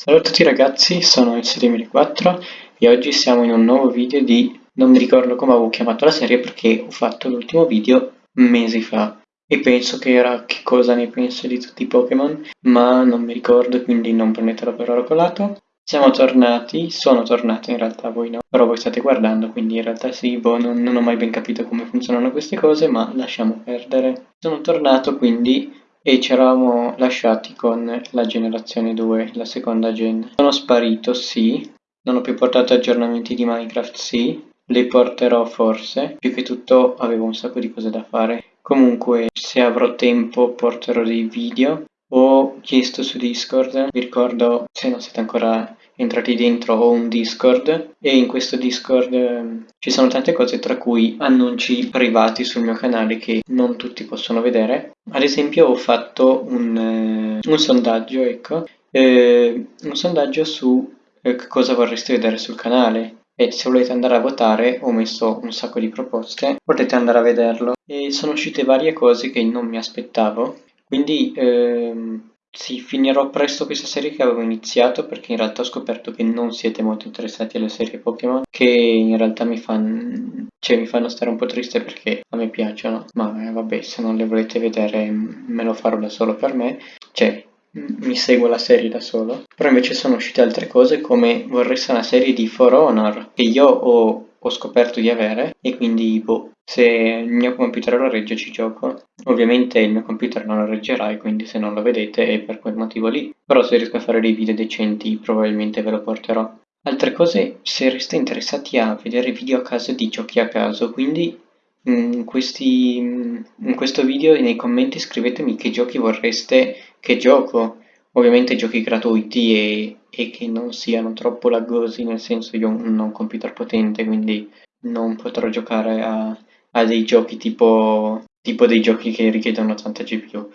Ciao a tutti ragazzi, sono il 7004 e oggi siamo in un nuovo video di... non mi ricordo come avevo chiamato la serie perché ho fatto l'ultimo video mesi fa e penso che era che cosa ne penso di tutti i Pokémon, ma non mi ricordo quindi non prendetelo per oro colato. Siamo tornati, sono tornato in realtà, voi no, però voi state guardando, quindi in realtà sì, boh, non, non ho mai ben capito come funzionano queste cose, ma lasciamo perdere. Sono tornato quindi e ci eravamo lasciati con la generazione 2, la seconda gen. Sono sparito, sì, non ho più portato aggiornamenti di Minecraft, sì, li porterò forse, più che tutto avevo un sacco di cose da fare. Comunque, se avrò tempo porterò dei video. Ho chiesto su Discord, vi ricordo, se non siete ancora entrati dentro ho un Discord e in questo Discord eh, ci sono tante cose tra cui annunci privati sul mio canale che non tutti possono vedere. Ad esempio ho fatto un, eh, un sondaggio, ecco, eh, un sondaggio su eh, cosa vorreste vedere sul canale. E se volete andare a votare ho messo un sacco di proposte, potete andare a vederlo. E sono uscite varie cose che non mi aspettavo, quindi ehm, sì, finirò presto questa serie che avevo iniziato perché in realtà ho scoperto che non siete molto interessati alle serie Pokémon, che in realtà mi fanno, cioè, mi fanno stare un po' triste perché a me piacciono, ma eh, vabbè, se non le volete vedere me lo farò da solo per me, cioè mi seguo la serie da solo, però invece sono uscite altre cose come vorresti una serie di For Honor che io ho ho scoperto di avere e quindi boh, se il mio computer lo regge ci gioco. Ovviamente il mio computer non lo reggerà e quindi se non lo vedete è per quel motivo lì, però se riesco a fare dei video decenti probabilmente ve lo porterò. Altre cose, se resta interessati a vedere video a caso di giochi a caso, quindi in, questi, in questo video nei commenti scrivetemi che giochi vorreste che gioco, ovviamente giochi gratuiti e e che non siano troppo laggosi, nel senso io non ho un computer potente, quindi non potrò giocare a, a dei giochi tipo, tipo, dei giochi che richiedono tanta GPU.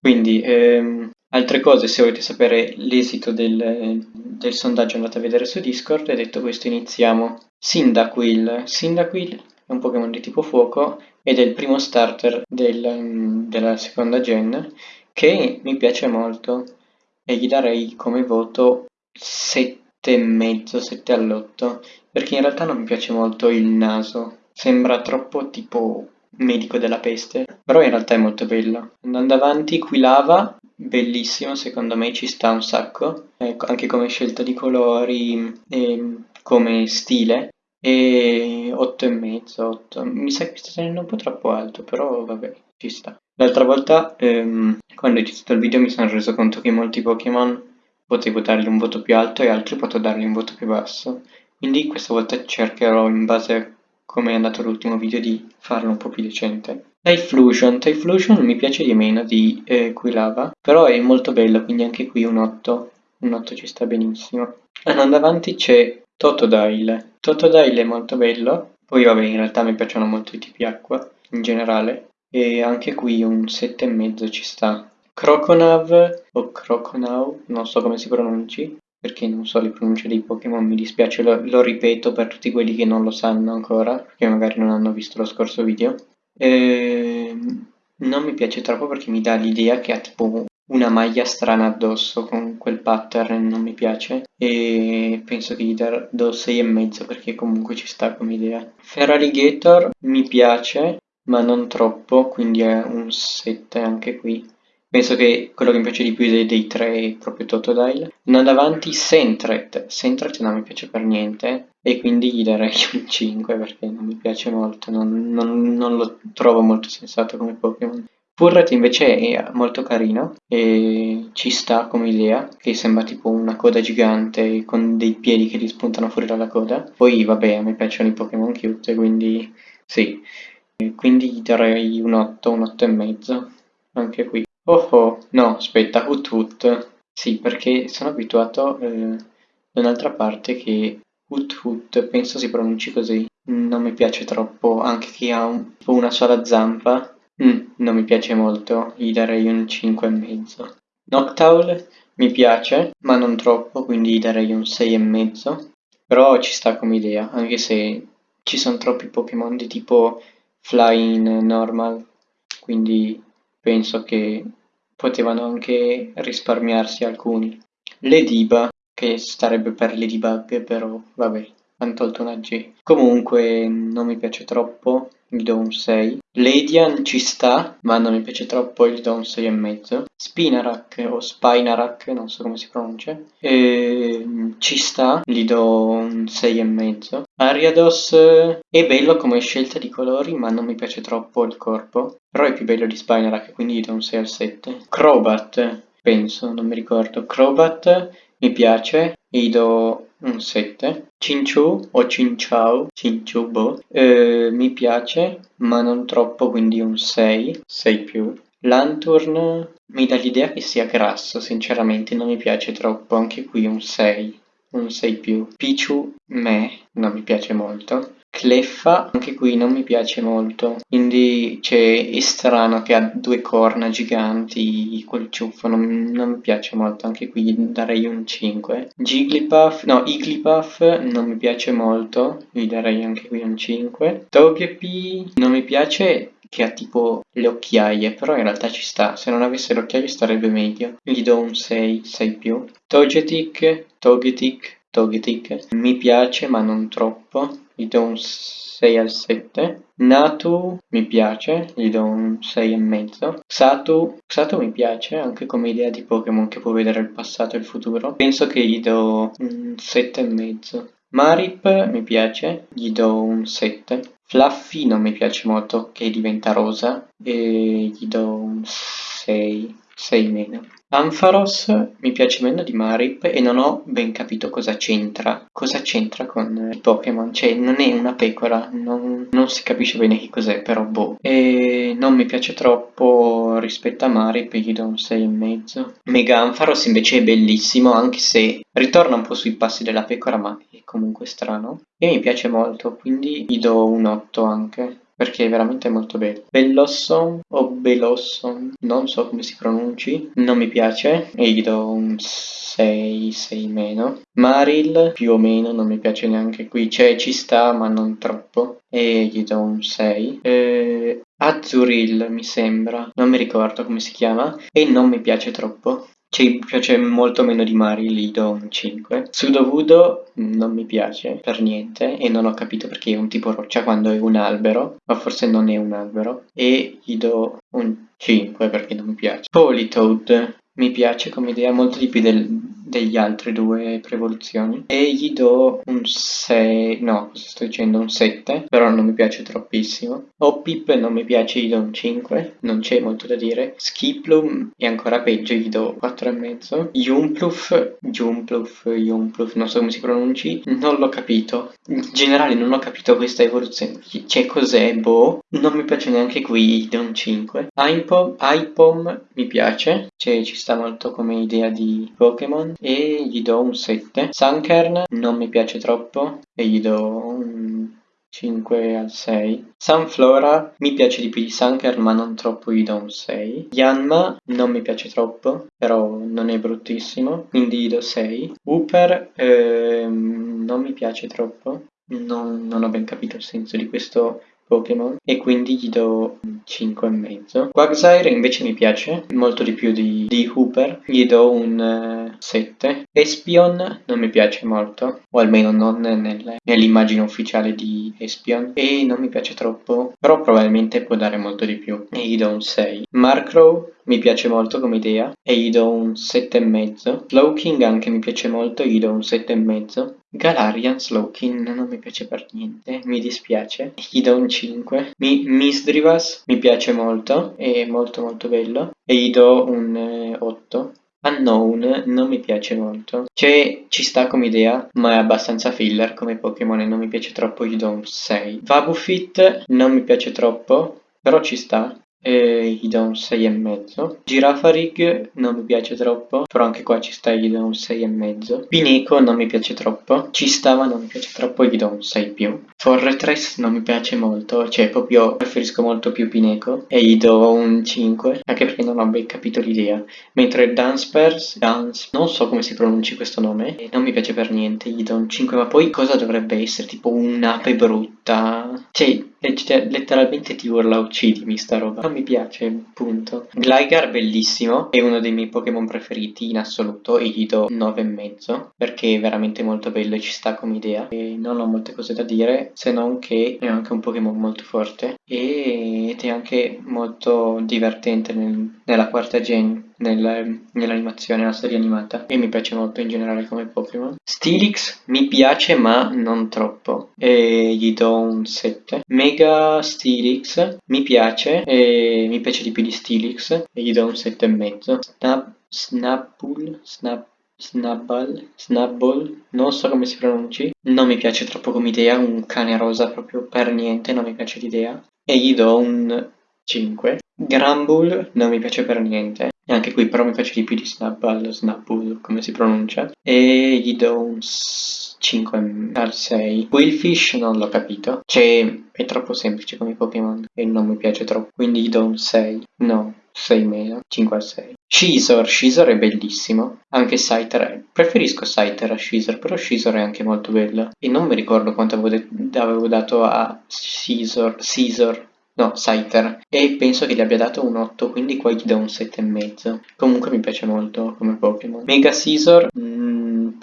Quindi, ehm, altre cose, se volete sapere l'esito del, del, sondaggio andate a vedere su Discord e detto questo iniziamo. Cyndaquil. Cyndaquil è un Pokémon di tipo fuoco ed è il primo starter del, della seconda gen che mi piace molto e gli darei come voto 7,5, 7 all'8, perché in realtà non mi piace molto il naso, sembra troppo tipo medico della peste, però in realtà è molto bello. Andando avanti, qui lava, bellissimo, secondo me ci sta un sacco, ecco, anche come scelta di colori e come stile. E 8,5, 8. Mi sa che sta tenendo un po' troppo alto, però vabbè, ci sta. L'altra volta, ehm, quando ho iniziato il video, mi sono reso conto che molti Pokémon potevo dargli un voto più alto e altri potevo dargli un voto più basso. Quindi questa volta cercherò, in base a come è andato l'ultimo video, di farlo un po' più decente. Typhlosion. Typhlosion mi piace di meno di eh, Quilava, però è molto bello, quindi anche qui un 8. Un 8 ci sta benissimo. Andando avanti c'è Totodile. Totodile è molto bello, poi vabbè in realtà mi piacciono molto i tipi acqua in generale, e anche qui un 7,5 ci sta. Croconav o Croconaw, non so come si pronunci, perché non so le pronunce dei Pokémon, mi dispiace, lo, lo, ripeto per tutti quelli che non lo sanno ancora, perché magari non hanno visto lo scorso video. E... Non mi piace troppo perché mi dà l'idea che ha tipo una maglia strana addosso con quel pattern, non mi piace, e penso che gli do 6,5 perché comunque ci sta come idea. Feraligator mi piace, ma non troppo, quindi è un 7 anche qui. Penso che quello che mi piace di più dei, dei tre è proprio Totodile. Andando avanti, Sentret. Sentret non mi piace per niente e quindi gli darei un 5 perché non mi piace molto, non, non, non lo trovo molto sensato come Pokémon. Furret invece è molto carino e ci sta come idea, che sembra tipo una coda gigante con dei piedi che gli spuntano fuori dalla coda. Poi vabbè, a me piacciono i Pokémon cute, quindi sì. Quindi gli darei un 8, un 8 e mezzo, anche qui. Oh oh, no, aspetta, Hut Hut. Sì, perché sono abituato eh, da un'altra parte che Hut Hut, penso si pronunci così. Non mi piace troppo, anche chi ha un, una sola zampa. Mm, non mi piace molto, gli darei un 5,5. Noctowl mi piace, ma non troppo, quindi gli darei un 6,5. Però ci sta come idea, anche se ci sono troppi Pokémon di tipo Flying Normal, quindi penso che potevano anche risparmiarsi alcuni. Le diba che starebbe per Ladybug, però vabbè, hanno tolto una G. Comunque non mi piace troppo, gli do un 6. Ladian ci sta, ma non mi piace troppo, gli do un 6,5. Spinarak o Spinarak, non so come si pronuncia, e, ci sta, gli do un 6,5. Ariados è bello come scelta di colori, ma non mi piace troppo il corpo. Però è più bello di Spinarak, quindi gli do un 6 al 7. Crobat, penso, non mi ricordo. Crobat mi piace, gli do un 7. Cinchu o Cinciao, Cinchu boh, eh, mi piace, ma non troppo, quindi un 6, 6 più. Lanturn mi dà l'idea che sia grasso, sinceramente non mi piace troppo, anche qui un 6, un 6 più. Pichu, me, non mi piace molto. Cleffa, anche qui non mi piace molto, quindi cioè, è strano che ha due corna giganti, quel ciuffo, non, non mi piace molto, anche qui darei un 5. Jigglypuff, no, Igglypuff non mi piace molto, gli darei anche qui un 5. Togepi non mi piace che ha tipo le occhiaie, però in realtà ci sta, se non avesse le occhiaie starebbe meglio. Gli do un 6, 6 più. Togetic, Togetic, Togetic, mi piace ma non troppo gli do un 6 al 7. Natu mi piace, gli do un 6 e mezzo. Xatu, Xatu mi piace anche come idea di Pokémon che può vedere il passato e il futuro. Penso che gli do un 7 e mezzo. Marip mi piace, gli do un 7. Fluffy non mi piace molto che diventa rosa e gli do un 6, 6 meno. Ampharos mi piace meno di Marip e non ho ben capito cosa c'entra. Cosa c'entra con i Pokémon? Cioè, non è una pecora, non, non si capisce bene che cos'è, però boh. E non mi piace troppo rispetto a Marip, gli do un 6,5. Mega Ampharos invece è bellissimo, anche se ritorna un po' sui passi della pecora, ma è comunque strano. E mi piace molto, quindi gli do un 8 anche perché è veramente molto bello. Bellossom o Belossom, non so come si pronunci, non mi piace e gli do un 6, 6 meno. Maril più o meno non mi piace neanche qui, cioè ci sta ma non troppo e gli do un 6. Eh, Azuril mi sembra, non mi ricordo come si chiama e non mi piace troppo. Ci piace molto meno di Mari, gli do un 5. Sudovudo non mi piace per niente e non ho capito perché è un tipo roccia quando è un albero, ma forse non è un albero. E gli do un 5 perché non mi piace. Politoad mi piace come idea molto di più del, degli altri due prevoluzioni e gli do un 6, no, sto dicendo, un 7, però non mi piace troppissimo. Hoppip non mi piace, gli do un 5, non c'è molto da dire. Skiplum è ancora peggio, gli do 4,5. Jumpluf, Jumpluf, Jumpluf, non so come si pronunci, non l'ho capito. In generale non ho capito questa evoluzione, c'è cos'è, boh, non mi piace neanche qui, gli do un 5. Ipom, Ipom mi piace, cioè ci sta molto come idea di Pokémon e gli do un 7. Sunkern non mi piace troppo e gli do un 5 al 6. Sunflora mi piace di più di Sunkern ma non troppo, gli do un 6. Yanma non mi piace troppo, però non è bruttissimo, quindi gli do 6. Wooper ehm, non mi piace troppo, non, non ho ben capito il senso di questo Pokémon e quindi gli do 5,5. Quagsire invece mi piace molto di più di, di Hooper, gli do un uh, 7. Espion non mi piace molto, o almeno non nel, nell'immagine ufficiale di Espion, e non mi piace troppo, però probabilmente può dare molto di più, e gli do un 6. Markrow mi piace molto come idea e gli do un 7,5. Slowking anche mi piace molto gli do un 7,5. Galarian Slowking non mi piace per niente, mi dispiace, gli do un 5. Mi, Misdrivas mi piace molto, è molto molto bello e gli do un 8. Unknown non mi piace molto, cioè ci sta come idea, ma è abbastanza filler come Pokémon e non mi piace troppo, un 6. Vabufit non mi piace troppo, però ci sta, e gli do un 6,5. Girafarig non mi piace troppo, però anche qua ci sta e gli do un 6,5. Pineco non mi piace troppo, ci sta ma non mi piace troppo e gli do un 6 più. Forretress non mi piace molto, cioè proprio preferisco molto più Pineco e gli do un 5, anche perché non ho ben capito l'idea. Mentre Danspers, Dance, non so come si pronunci questo nome, e non mi piace per niente, gli do un 5, ma poi cosa dovrebbe essere? Tipo un'ape brutta? Cioè letteralmente ti urla uccidimi sta roba. Non mi piace, punto. Gligar bellissimo, è uno dei miei Pokémon preferiti in assoluto e gli do 9,5 perché è veramente molto bello e ci sta come idea. E non ho molte cose da dire se non che è anche un Pokémon molto forte ed è anche molto divertente nel, nella quarta gen nel, nell'animazione, nella serie animata e mi piace molto in generale come Pokémon. Steelix mi piace ma non troppo e gli do un 7. Mega Steelix mi piace e mi piace di più di Steelix e gli do un 7,5. Snap, Snapple, Snap Snubbull, Snubbull, non so come si pronunci, non mi piace troppo come idea, un cane rosa proprio per niente, non mi piace l'idea, e gli do un 5. Grambull non mi piace per niente, e anche qui però mi piace di più di Snubbull, Snubbull come si pronuncia, e gli do un 5 al 6. Quillfish non l'ho capito, cioè è troppo semplice come Pokémon e non mi piace troppo, quindi gli do un 6. No, 6 meno, 5 al 6. Scizor, Scizor è bellissimo, anche Scyther, preferisco Scyther a Scizor, però Scizor è anche molto bello. E non mi ricordo quanto avevo, avevo dato a Scizor, Scizor, no, Scyther, e penso che gli abbia dato un 8, quindi qua gli do un 7,5. Comunque mi piace molto come Pokémon. Mega Scizor,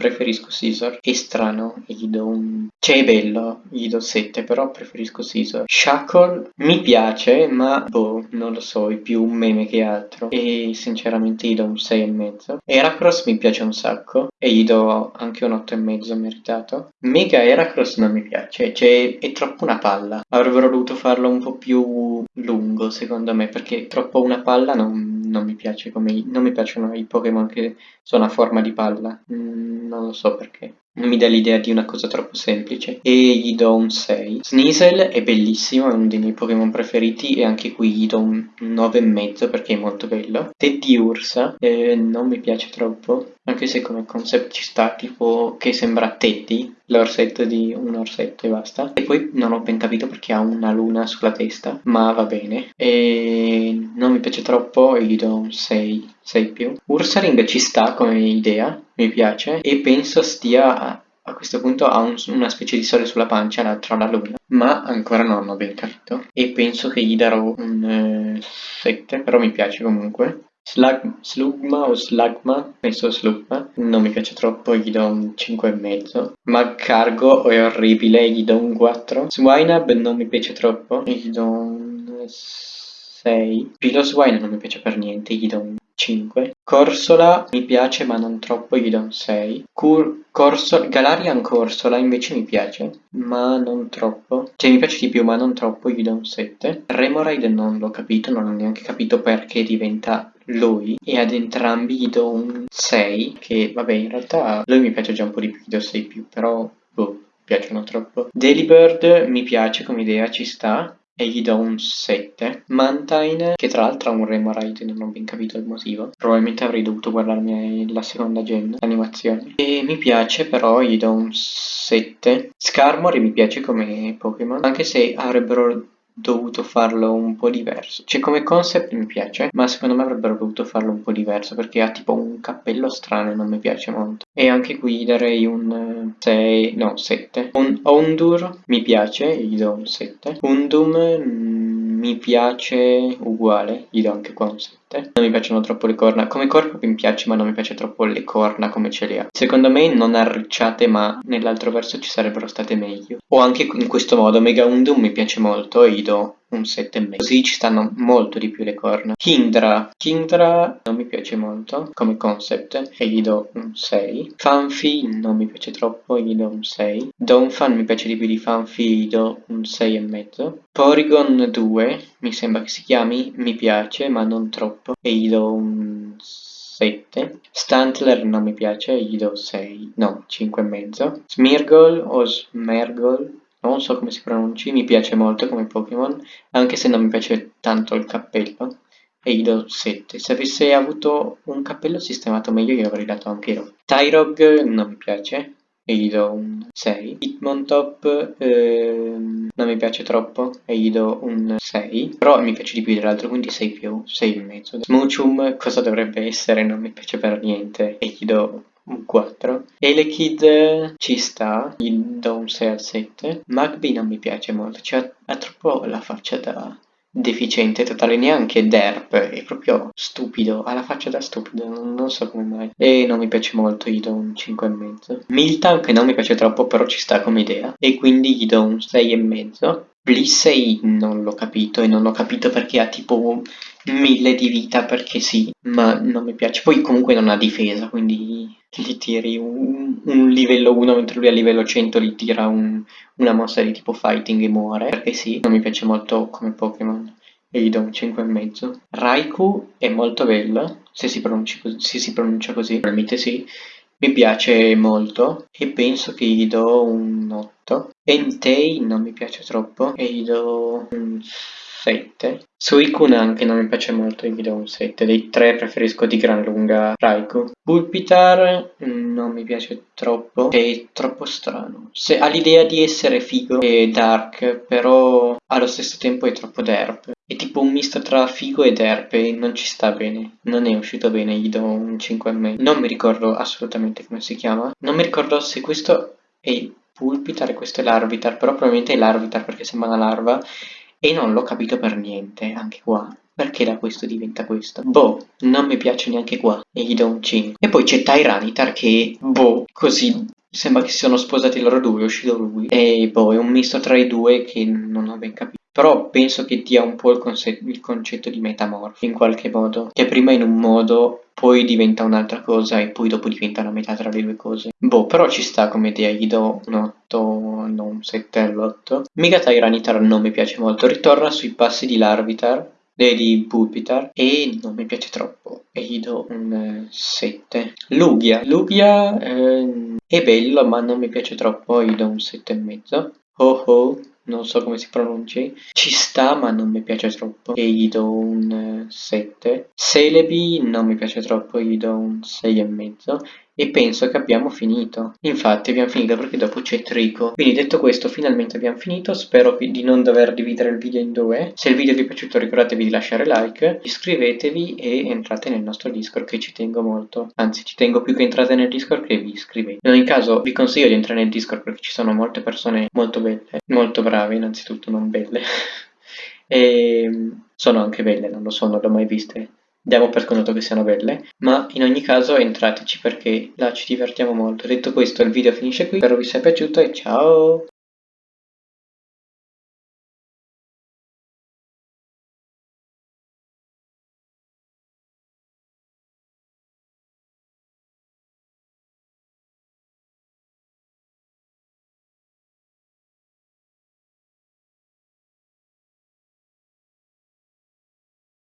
preferisco Scizor, è strano, gli do un cioè è bello, gli do 7, però preferisco Caesar. Shackle mi piace, ma boh, non lo so, è più un meme che altro. E sinceramente gli do un 6,5. Heracross mi piace un sacco e gli do anche un 8,5 meritato. Mega Heracross non mi piace, cioè è troppo una palla. Avrebbero dovuto farlo un po' più lungo secondo me, perché troppo una palla non, non mi piace come... non mi piacciono i Pokémon che sono a forma di palla. Mm, non lo so perché non mi dà l'idea di una cosa troppo semplice. E gli do un 6 Sneasel è bellissimo, è uno dei miei Pokémon preferiti e anche qui gli do un 9,5 perché è molto bello. Teddy Ursa eh, non mi piace troppo anche se come concept ci sta tipo che sembra Teddy l'orsetto di un orsetto e basta. E poi non ho ben capito perché ha una luna sulla testa ma va bene. E non mi piace troppo e gli do un 6 6 più. Ursaring ci sta come idea mi piace e penso stia a questo punto ha un, una specie di sole sulla pancia l'altro la luna ma ancora non ho ben capito e penso che gli darò un eh, 7 però mi piace comunque Slug, Slugma o Slugma, penso Slugma, non mi piace troppo, gli do un 5,5. Magcargo è orribile, gli do un 4. Swinub non mi piace troppo, gli do un 6. Piloswine non mi piace per niente, gli do un 5. Corsola mi piace ma non troppo, gli do un 6. Cur Corsola, Galarian Corsola invece mi piace, ma non troppo. Cioè mi piace di più ma non troppo, gli do un 7. Remoraid non l'ho capito, non ho neanche capito perché diventa lui e ad entrambi gli do un 6 che vabbè in realtà lui mi piace già un po' di più, gli do 6 più però boh piacciono troppo Delibird mi piace come idea, ci sta e gli do un 7. Mantine, che tra l'altro ha un Remoraid, non ho ben capito il motivo. Probabilmente avrei dovuto guardarmi la seconda gen, l'animazione. E mi piace, però gli do un 7. Scarmory mi piace come Pokémon, anche se avrebbero dovuto farlo un po' diverso. Cioè come concept mi piace, ma secondo me avrebbero dovuto farlo un po' diverso perché ha tipo un cappello strano e non mi piace molto. E anche qui darei un 6, no 7. Un Ondur mi piace, gli do un 7. Undum mm, mi piace uguale, gli do anche qua un 7 niente. Non mi piacciono troppo le corna. Come corpo mi piace, ma non mi piace troppo le corna come ce le ha. Secondo me non arricciate, ma nell'altro verso ci sarebbero state meglio. O anche in questo modo, Mega Undum mi piace molto e gli do un 7,5. Così ci stanno molto di più le corna. Kingdra. Kingdra non mi piace molto come concept e gli do un 6. Fanfi non mi piace troppo e gli do un 6. Donphan mi piace di più di Fanfi, gli do un 6,5. Porygon 2 mi sembra che si chiami, mi piace ma non troppo e gli do un 7. Stantler non mi piace, gli do 6, no, 5,5. Smirgol o Smergol non so come si pronunci, mi piace molto come Pokémon, anche se non mi piace tanto il cappello, e gli do 7. Se avesse avuto un cappello sistemato meglio gli avrei dato anche io. Tyrog non mi piace, e gli do un 6. Hitmontop ehm, non mi piace troppo e gli do un 6. Però mi piace di più dell'altro, quindi 6 più, 6 e mezzo. Smoochum cosa dovrebbe essere? Non mi piace per niente e gli do un 4. Elekid ci sta, gli do un 6 al 7. Magby non mi piace molto, cioè ha troppo la faccia da deficiente totale, neanche derp, è proprio stupido, ha la faccia da stupido, non, non so come mai. E non mi piace molto, gli do un 5,5. Miltank non mi piace troppo, però ci sta come idea, e quindi gli do un 6,5. Blissey non l'ho capito e non ho capito perché ha tipo mille di vita perché sì, ma non mi piace. Poi comunque non ha difesa, quindi gli tiri un, un livello 1 mentre lui a livello 100 gli tira un, una mossa di tipo fighting e muore, perché sì, non mi piace molto come Pokémon e gli do un 5,5. Raikou è molto bello, se si, così, se si pronuncia così, probabilmente sì, mi piace molto e penso che gli do un 8. Entei non mi piace troppo e gli do un 7. Suicune anche non mi piace molto, gli do un 7. Dei tre preferisco di gran lunga Raikou. Pulpitar non mi piace troppo, è troppo strano. Se ha l'idea di essere figo e dark, però allo stesso tempo è troppo derp. È tipo un misto tra figo e derp e non ci sta bene. Non è uscito bene, gli do un 5,5. Non mi ricordo assolutamente come si chiama. Non mi ricordo se questo è Pulpitar e questo è l'Arbitar, però probabilmente è l'Arbitar perché sembra una larva. E non l'ho capito per niente, anche qua. Perché da questo diventa questo? Boh, non mi piace neanche qua. E gli do un 5. E poi c'è Tyranitar che, boh, così sembra che si sono sposati loro due, è uscito lui. E boh, è un misto tra i due che non ho ben capito. Però penso che dia un po' il, il concetto di metamorfo, in qualche modo. Che prima in un modo, poi diventa un'altra cosa e poi dopo diventa una metà tra le due cose. Boh, però ci sta come idea, gli do un 8, non un 7 all'8. Miga Tyranitar non mi piace molto, ritorna sui passi di Larvitar, eh, di Pupitar e non mi piace troppo e gli do un 7 Lugia Lugia eh, è bello ma non mi piace troppo gli do un 7,5 Ho Ho non so come si pronunci, ci sta ma non mi piace troppo e gli do un 7. Celebi non mi piace troppo, gli do un 6,5 e penso che abbiamo finito. Infatti abbiamo finito perché dopo c'è Trico. Quindi detto questo finalmente abbiamo finito, spero di non dover dividere il video in due. Se il video vi è piaciuto ricordatevi di lasciare like, iscrivetevi e entrate nel nostro Discord che ci tengo molto. Anzi ci tengo più che entrate nel Discord che vi iscrivete. In ogni caso vi consiglio di entrare nel Discord perché ci sono molte persone molto belle, molto brave innanzitutto, non belle. e sono anche belle, non lo so, non l'ho mai viste diamo per scontato che siano belle, ma in ogni caso entrateci perché là ci divertiamo molto. Detto questo il video finisce qui, spero vi sia piaciuto e ciao!